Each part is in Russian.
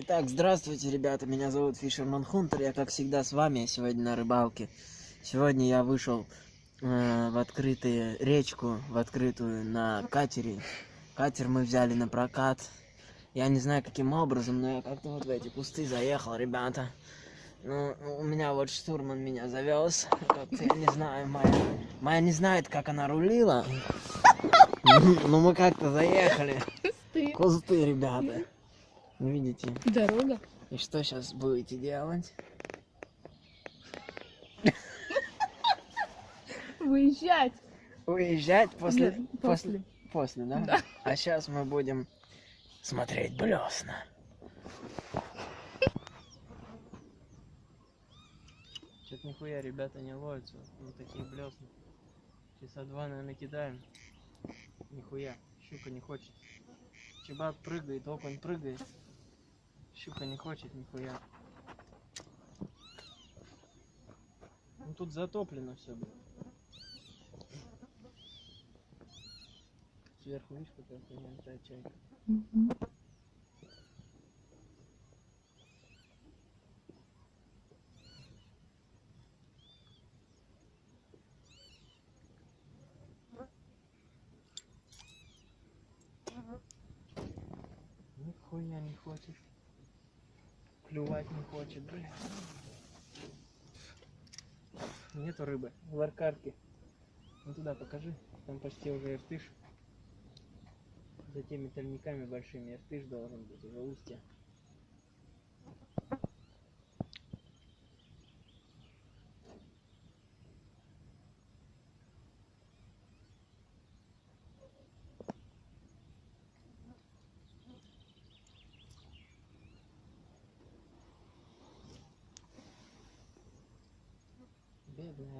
Итак, здравствуйте, ребята, меня зовут Фишерман Хунтер, я как всегда с вами сегодня на рыбалке. Сегодня я вышел э, в открытую речку, в открытую на катере. Катер мы взяли на прокат. Я не знаю каким образом, но я как-то вот в эти кусты заехал, ребята. Ну, у меня вот штурман меня завез. Как-то я не знаю, моя, моя не знает, как она рулила. Но мы как-то заехали. Ты. Кусты, ребята. Видите? Дорога. И что сейчас будете делать? Выезжать. Уезжать после... Да, после... После, да? Да. А сейчас мы будем смотреть блесна. Что-то нихуя ребята не ловятся. Вот такие блесна. Часа два, наверное, кидаем. Нихуя. Щука не хочет. Чебак прыгает, окунь прыгает. Щука не хочет нихуя. Ну тут затоплено все, блин. Сверху видишь, какая хуйня летает чайка. Мгм. Нихуя не хочет. Клювать не хочет, блин. Нету рыбы. В аркадке. Ну туда покажи. Там почти уже иртыш. За теми тальниками большими иртыш должен быть уже устье.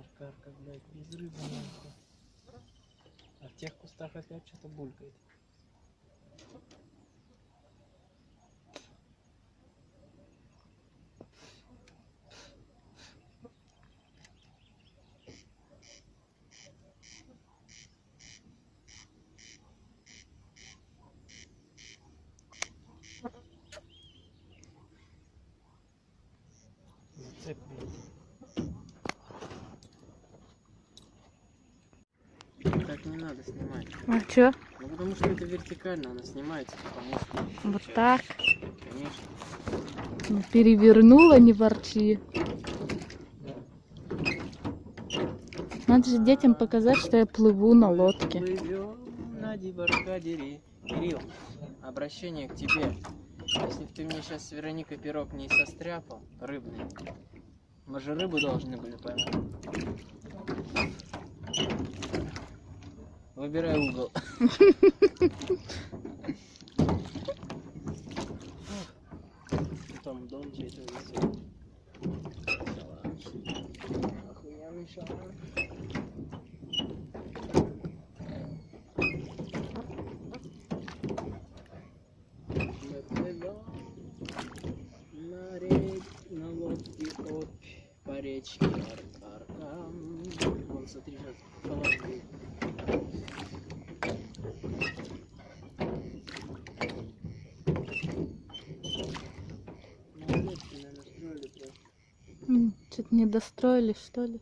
Аркарка, блядь, без рыбы нахуй. А в тех кустах опять что-то булькает. Зацеп, блядь. Так не надо снимать. А чё? Ну потому что это вертикально, она снимается, потому что. Вот так. Конечно. Ну, Перевернула, не ворчи. Надо же детям показать, что я плыву на лодке. Плывем на дебаркадере. Кирилл, обращение к тебе. Если бы ты мне сейчас с Вероникой пирог не состряпал, рыбный, мы же рыбу должны были поймать. Выбирай угол. Там дом. Шалаш. Охуенный шалаш. На рек, на лодке от по речке Аркаркам. Вон, смотри, сейчас колонна Что-то не достроили, что ли?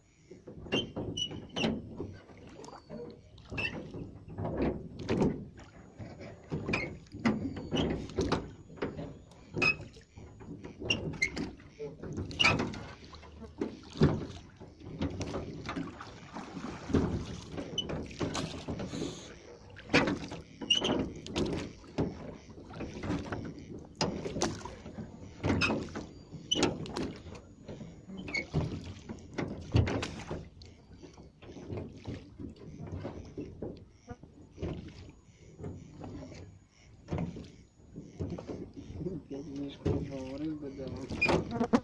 Пять мешков рыбы, да.